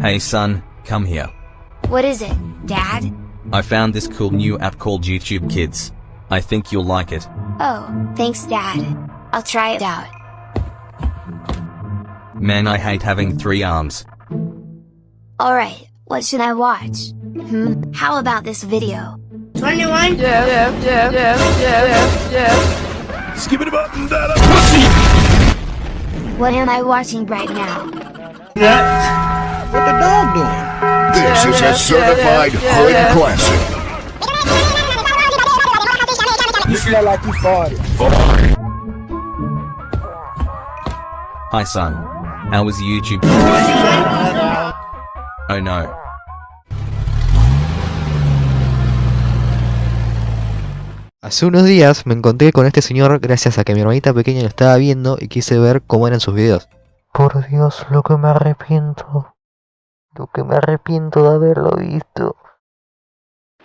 Hey son, come here. What is it, Dad? I found this cool new app called YouTube Kids. I think you'll like it. Oh, thanks, Dad. I'll try it out. Man, I hate having three arms. Alright, what should I watch? Hmm, how about this video? 21? Yeah, yeah, yeah, yeah, yeah, yeah. Skip it up and that What am I watching right now? What the dog doing? This is a certified hood classic. You smell like you farted. Hi son. How was YouTube? Oh no. Hace unos días me encontré con este señor gracias a que mi hermanita pequeña lo estaba viendo y quise ver cómo eran sus videos. Por Dios, lo que me arrepiento. Lo que me arrepiento de haberlo visto.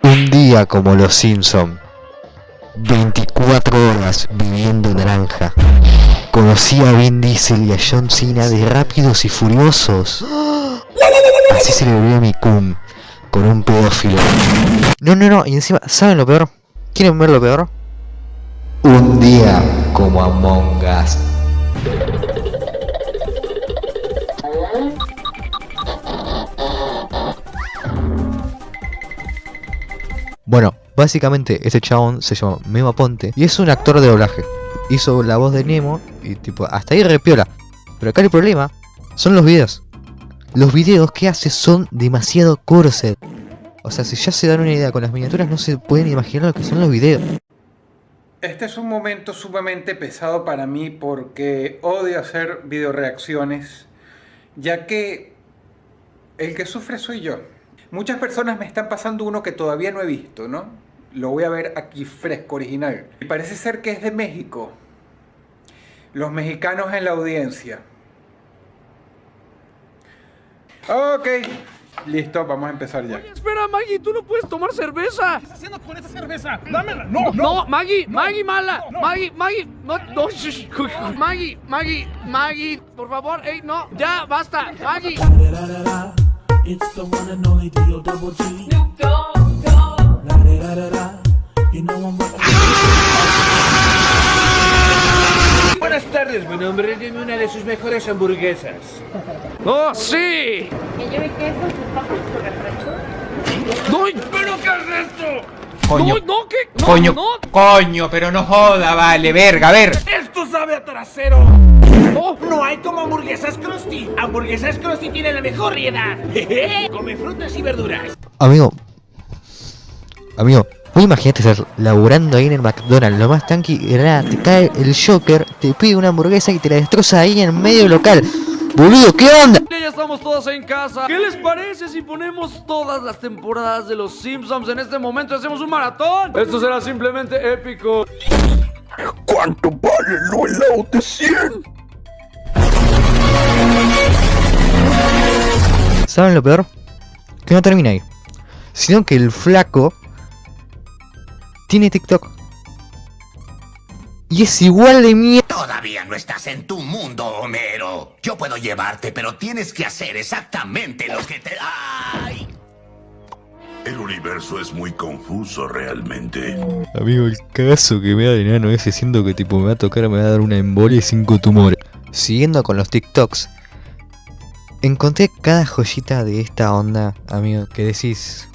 Un día como los Simpson. 24 horas viviendo naranja. Conocí a Vin Diesel y a John Cena de Rápidos y Furiosos. Así se le volvió a mi cum. Con un pedófilo. No, no, no. Y encima, ¿saben lo peor? ¿Quieren ver lo peor? Un día como Among Us. Bueno, básicamente este chabón se llama Memo Ponte y es un actor de doblaje. Hizo la voz de Nemo y tipo, hasta ahí repiola. Pero acá el problema son los videos. Los videos que hace son demasiado corset. O sea, si ya se dan una idea con las miniaturas no se pueden imaginar lo que son los videos. Este es un momento sumamente pesado para mí porque odio hacer videoreacciones, ya que el que sufre soy yo. Muchas personas me están pasando uno que todavía no he visto, ¿no? Lo voy a ver aquí fresco, original. Y parece ser que es de México. Los mexicanos en la audiencia. Ok, listo, vamos a empezar ya. Espera, Maggie, tú no puedes tomar cerveza. ¿Qué estás haciendo con esa cerveza? ¡Dámela! ¡No, No, Maggie, Maggie, mala. Maggie, Maggie, no, no, Maggie, Maggie, Maggie, por favor, ey, no, ya, basta, Maggie. It's the one and only D.O. Double G. Snoop Dogg, Dogg. La da da da da. You know I'm Buenas tardes, mi nombre. Deme una de sus mejores hamburguesas. ¡Oh, sí! Que lleve queso, sus papas por refresco. ¡No! ¿Pero qué es esto? ¡No, no, qué! No, coño, no! coño, pero no joda, vale, verga, a ver. ¡Esto sabe a trasero! ¡Oh! No hay como hamburguesas Krusty. Hamburguesas Krusty tiene la mejor variedad. Come frutas y verduras. Amigo. Amigo, vos imagínate estar laburando ahí en el McDonald's, lo más tanqui, te cae el Joker, te pide una hamburguesa y te la destroza ahí en medio local. Boludo, ¿qué onda? Ya estamos todos en casa. ¿Qué les parece si ponemos todas las temporadas de los Simpsons en este momento y hacemos un maratón? Esto será simplemente épico. ¿Cuánto vale lo helado de 100? ¿Saben lo peor? Que no termina ahí. Sino que el flaco tiene TikTok. Y es igual de mierda. Todavía no estás en tu mundo, Homero. Yo puedo llevarte, pero tienes que hacer exactamente lo que te... ¡Ay! El universo es muy confuso realmente. Amigo, el caso que me da de enano ese siento que tipo me va a tocar, me va a dar una embolia y cinco tumores. Siguiendo con los TikToks, encontré cada joyita de esta onda, amigo, que decís,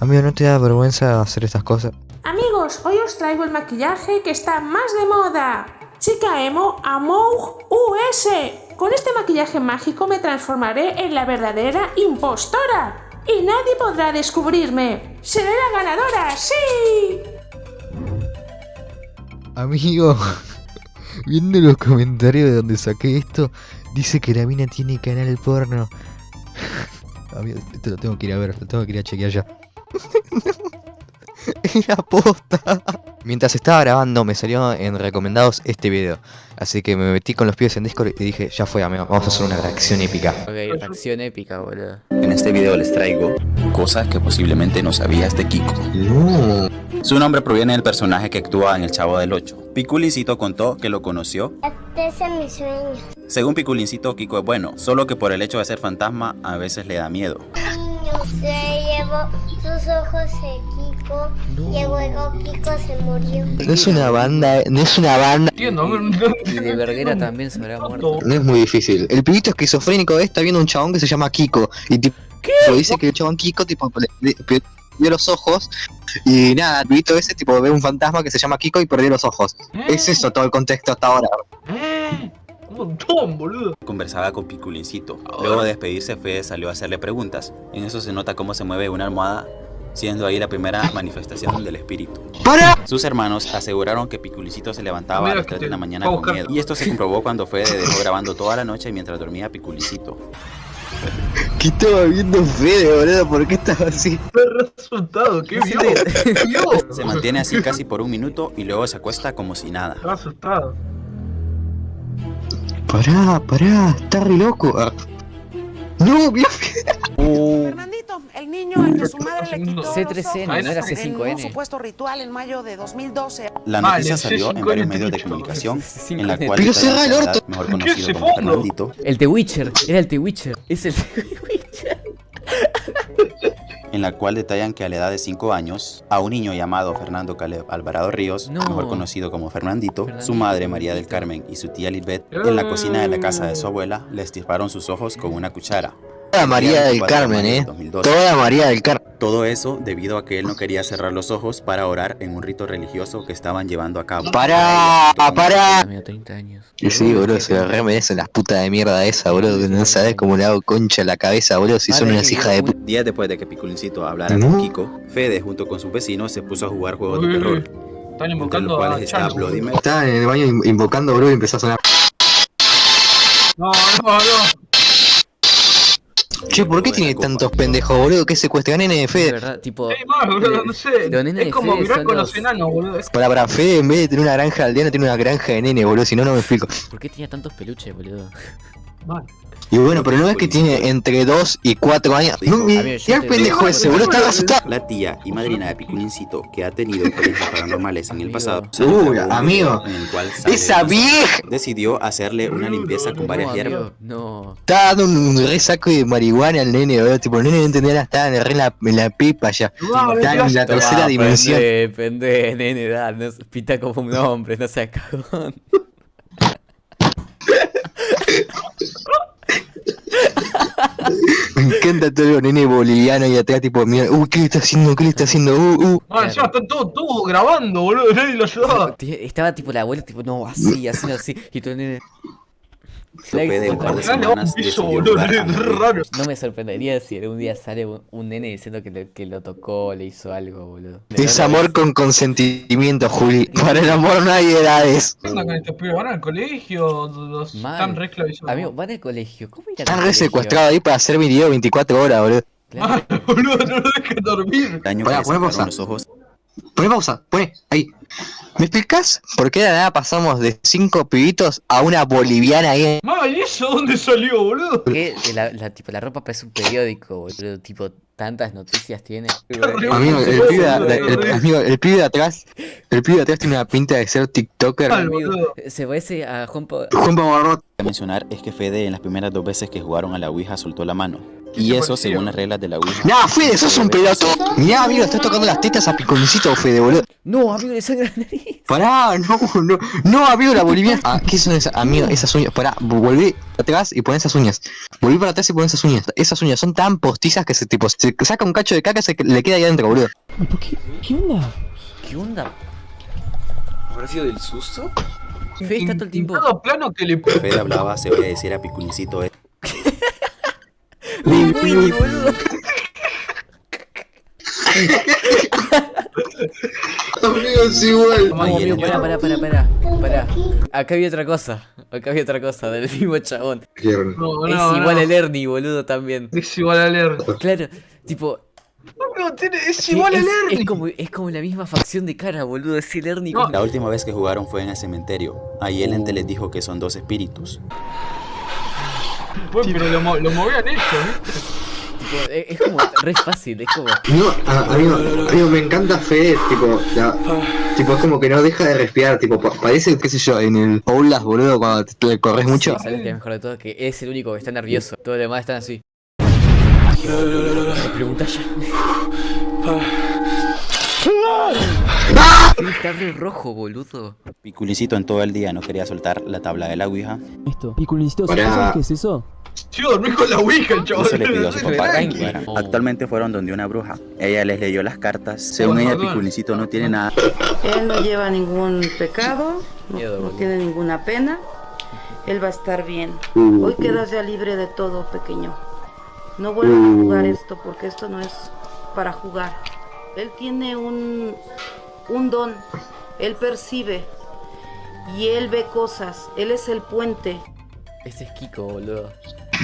amigo, ¿no te da vergüenza hacer estas cosas? Amigos, hoy os traigo el maquillaje que está más de moda. Chica Emo Amoug US. Con este maquillaje mágico me transformaré en la verdadera impostora. Y nadie podrá descubrirme. ¡Seré la ganadora! ¡Sí! Amigo, viendo los comentarios de donde saqué esto, dice que la mina tiene canal porno. Amigo, esto lo tengo que ir a ver, lo tengo que ir a chequear ya. Era posta. Mientras estaba grabando me salió en recomendados este video. Así que me metí con los pies en Discord y dije, ya fue amigo, vamos a hacer una reacción épica. Ok, reacción épica, boludo. En este video les traigo cosas que posiblemente no sabías de Kiko. No. Su nombre proviene del personaje que actúa en El Chavo del 8. Piculicito contó que lo conoció Este es mi sueño. Según Piculincito, Kiko es bueno, solo que por el hecho de ser fantasma a veces le da miedo. niño se sus ojos de Kiko y luego Kiko se murió. No es una banda, no es una banda. Y de verguera también se habrá muerto. No es muy difícil. El pibito esquizofrénico está viendo un chabón que se llama Kiko. Y tipo, dice que el chabón Kiko tipo le, le- perdió los ojos. Y nada, el pibito ese tipo ve un fantasma que se llama Kiko y perdió los ojos. Es eso todo el contexto hasta ahora. Un montón, boludo. Conversaba con Piculincito. Luego de despedirse, Fede salió a hacerle preguntas. En eso se nota cómo se mueve una almohada, siendo ahí la primera manifestación del espíritu. ¡Para! Sus hermanos aseguraron que Piculincito se levantaba a Mira las que 3 te- de la mañana a con miedo. Y esto se comprobó cuando Fede dejó grabando toda la noche mientras dormía Piculincito. ¿Qué estaba viendo Fede, boludo? ¿Por qué estaba así? Resultado, ¿qué vio? ¿Qué vio? Se mantiene así casi por un minuto y luego se acuesta como si nada. Estaba asustado. Pará, pará, está re loco. Ah. No, vio Fernandito, el niño al que su madre le quitó C3N, los no era ojos en un C5N. supuesto ritual en mayo de 2012. La noticia salió en varios medios de comunicación, en la cual Pero cerra el la orto. mejor ¿Qué es conocido como? Fernandito, El The Witcher, era el The Witcher. Es el The Witcher. en la cual detallan que a la edad de 5 años, a un niño llamado Fernando Caleb Alvarado Ríos, No. mejor conocido como Fernandito, su madre María del. Carmen y su tía Lisbeth, en la cocina de la casa de su abuela, le estirparon sus ojos con una cuchara. Toda María del 24 de Carmen, eh. del 2012. Toda María del Carmen. Todo eso debido a que él no quería cerrar los ojos para orar en un rito religioso que estaban llevando a cabo. Pará, pará. Tenía 30 años. Y sí, boludo, se lo re merecen las putas de mierda esa, boludo. Que no sabes cómo le hago concha a la cabeza, boludo, si son unas y hijas de puta. Días después de que Piculincito hablara No. con Kiko, Fede junto con sus vecinos se puso a jugar juegos de terror. Están los invocando a cuales está. Bloody Mary. Estaba en el baño in- invocando, boludo, y empezó a sonar. No, no, no. Che, ¿por qué tiene copa. tantos pendejos, boludo? ¿Qué secuestran nene de verdad, tipo. Más, boludo, no sé. Es como mirar con los- los enanos, boludo. Para, para, Fede en vez de tener una granja aldeana tiene una granja de nene, boludo, si no, no me explico. ¿Por qué tenía tantos peluches, boludo? Y bueno, pero no es que tiene entre 2 y 4 años. No, Dijo, mi- Amigo, yo mirá el pendejo ese, boludo, está asustado. La tía y madrina de Piculincito, que ha tenido experiencias paranormales en el pasado, Uy, amigo. en el cual ¡Esa vieja! decidió hacerle una limpieza con varias no, hierbas. no. Estaba dando un re saco de marihuana al nene, boludo. Tipo, el nene no entendía nada, estaba en, la, en la pipa ya. Estaba en la tercera dimensión. Pendé, nene, da, no, pita como un hombre, no seas cagón. Encanta todo el nene boliviano y atrás, tipo, mira, uy, ¿qué le está haciendo? ¿Qué le está haciendo? Uh, uh. Ah, encima están todos todos grabando, boludo. Nadie lo ayudaba. Estaba tipo la abuela, tipo, no, así, así, así. Y todo el nene. De un par de semanas boludo. raro. No me sorprendería si algún día sale un, un nene diciendo que, le- que lo tocó, le hizo algo, boludo. Es amor con consentimiento, Juli. Para el amor no hay edades. ¿Qué onda con estos pibes? ¿Van al colegio? Los están re esclavizados. Amigo, van al colegio. ¿Cómo ir al Están re secuestrados ahí para hacer video 24 horas, boludo. Claro. Ah, boludo, no lo dejen dormir. El año Pará, que le poné sacaron pausa. los ojos Poné pausa, poné, ahí. ¿Me explicás por qué de la nada pasamos de 5 pibitos a una boliviana ahí? Mal, ¿y eso dónde salió, boludo? Que la, la, tipo, la ropa parece un periódico, boludo. Tipo, tantas noticias tiene. Amigo, el pibe, de- el, amigo, el pibe de atrás, el pibe de atrás tiene una pinta de ser TikToker. Amigo, se parece a Juan Juan mencionar es que Fede en las primeras dos veces que jugaron a la Ouija soltó la mano. ¿Qué Y eso según las reglas de la Ouija. Nah, Fede, sos un pelotudo. Mirá, amigo, estás tocando las tetas a piconcito, Fede, boludo. No, amigo, le sangra la nariz. Pará, no, no, no, amigo, la boliviana. Ah, ¿qué son esas, amigo? Esas uñas, pará, volví atrás y pon esas uñas. Volví para atrás y pon esas uñas. Esas uñas son tan postizas que se tipo, se saca un cacho de caca y se le queda ahí adentro, boludo. ¿Qué onda? ¿Qué onda? ¿Habrá sido del susto? Fede está todo el tiempo. Todo plano que le Fede hablaba, se oía decir a Piculincito, eh, Linguini, boludo. Amigo, es igual. No, amigo, pará, pará, pará, pará. Pará. Acá había otra cosa. Acá había otra cosa del mismo chabón. No, es no, igual no. el Ernie, boludo, también. Es igual a leer. Claro, tipo. No, tiene, es igual a es, leer. es como, es como la misma facción de cara, boludo. Es el Ernie. No. con- La última vez que jugaron fue en el cementerio. Ahí el ente les dijo que son dos espíritus. Bueno, pero lo, lo movían ellos, ¿viste? Tipo, es, es como re fácil, es como. No, a- amigo, amigo, me encanta Fede, tipo, la- tipo, es como que no deja de respirar, tipo, pa- parece, qué sé yo, en el Oulas, boludo, cuando te, te corres mucho. ¿Sabes qué es mejor de todo? Que es el único que está nervioso. Todos los demás están así. Me pregunta ya. Sí, está re rojo, boludo. Piculicito en todo el día no quería soltar la tabla de la ouija. Esto. Piculincito, Pará. ¿sabes qué es eso? Dormí con la Ouija, chaval. se le pidió a su papá. Actualmente fueron donde una bruja. Ella les leyó las cartas. Según ella, Piculicito no tiene nada. Él no lleva ningún pecado, no, tiene ninguna pena. Él va a estar bien. Hoy quedas ya libre de todo, pequeño. No vuelvan a jugar esto porque esto no es para jugar. Él tiene un, un don. Él percibe. Y él ve cosas. Él es el puente. Este es Kiko, boludo.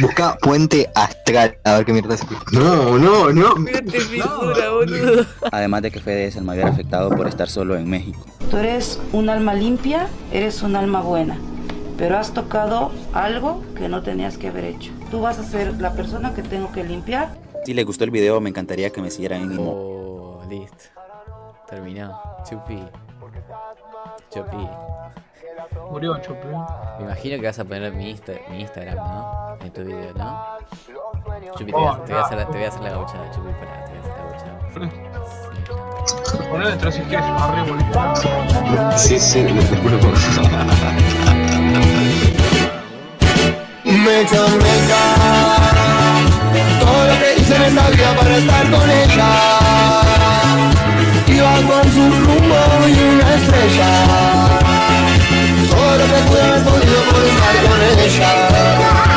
Busca puente astral, a ver qué mierda es. No, no, no. Mírate figura, boludo. Además de que Fede es el mayor afectado por estar solo en México. Tú eres un alma limpia, eres un alma buena. Pero has tocado algo que no tenías que haber hecho. Tú vas a ser la persona que tengo que limpiar Si les gustó el video, me encantaría que me siguieran en. Oh, listo. Terminado. Chupi. Chupi. Murió, Chupi. Me imagino que vas a poner mi, Insta- mi Instagram, ¿no? En tu video, ¿no? Chupi, te, Oh, voy a, te voy a hacer, te voy a hacer la gauchada, Chupi, pará, te voy a hacer la gauchada. Ponelo detrás si quieres, arriba, Sí, sí, después lo Mecha, mecha Todo lo que hice en esta vida para estar con ella Iba con su rumbo y una estrella Agora é que eu vou lhe mostrar